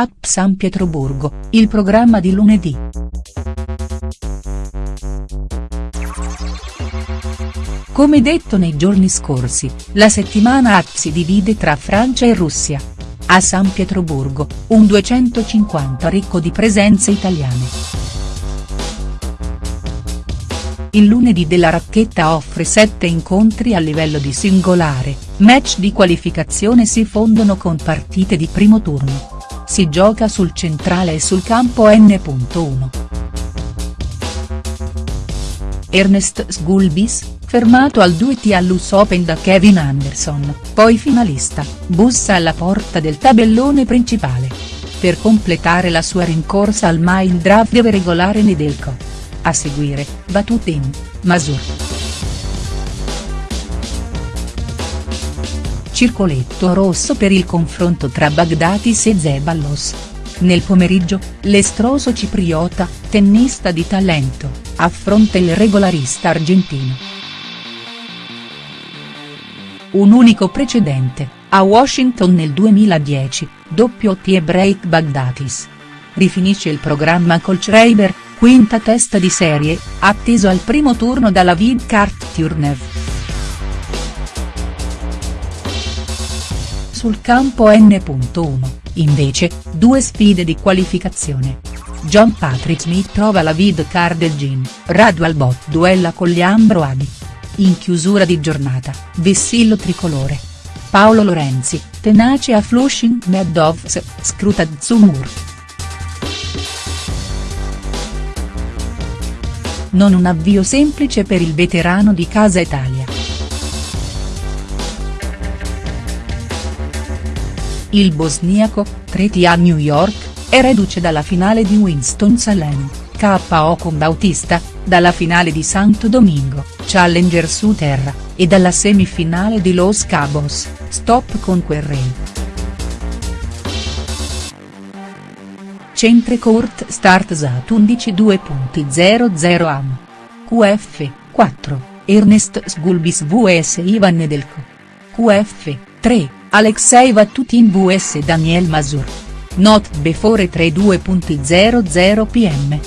App San Pietroburgo, il programma di lunedì. Come detto nei giorni scorsi, la settimana App si divide tra Francia e Russia. A San Pietroburgo, un 250 ricco di presenze italiane. Il lunedì della racchetta offre sette incontri a livello di singolare, match di qualificazione si fondono con partite di primo turno. Si gioca sul centrale e sul campo N.1. Ernest Sgulbis, fermato al 2T all'US Open da Kevin Anderson, poi finalista, bussa alla porta del tabellone principale. Per completare la sua rincorsa al Mile Drive deve regolare Nedelko. A seguire, Batutin, Masur. Circoletto rosso per il confronto tra Bagdatis e Zeballos. Nel pomeriggio, l'estroso cipriota, tennista di talento, affronta il regolarista argentino. Un unico precedente, a Washington nel 2010, doppio T e break Bagdatis. Rifinisce il programma col Schreiber, quinta testa di serie, atteso al primo turno dalla Vidkart Turnev. Sul campo N.1, invece, due sfide di qualificazione. John Patrick Smith trova la Vidkar del Gin, Radu Albot duella con Liambro Adi. In chiusura di giornata, vessillo tricolore. Paolo Lorenzi, tenace a Flushing Meadows, scruta Zumur. non un avvio semplice per il veterano di Casa Italia. Il bosniaco, treti a New York, è reduce dalla finale di Winston-Salem, KO con Bautista, dalla finale di Santo Domingo, Challenger su terra, e dalla semifinale di Los Cabos, stop con Querrey. Centre Court Start Sat 11.2.00 Am. QF, 4, Ernest Sgulbis vs Ivan Nedelko. QF, 3, Alexei Vatutin vs Daniel Mazur. Not before 32.00 pm.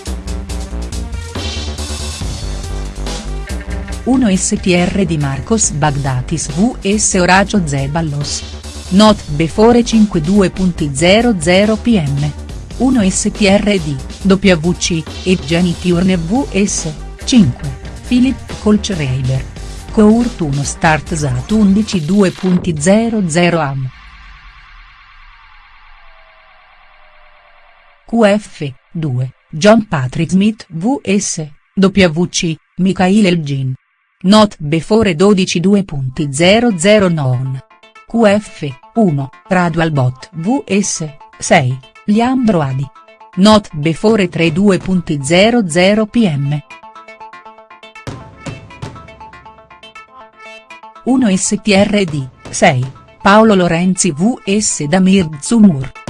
1 STR di Marcos Bagdatis vs Oracio Zeballos. Not before 52.00 pm. 1 STRD, WC, e Jenny Turner vs. 5, Philip Kolchreiber. Court 1 Start Sat 11 2.00 Am. QF, 2, John Patrick Smith vs. WC, Mikhail Elgin. Not before 12 2.00 QF, 1, Radu Albot vs. 6, Liambro Adi. Not before 32.00 pm. 1 STRD, 6, Paolo Lorenzi vs Damir Zumur.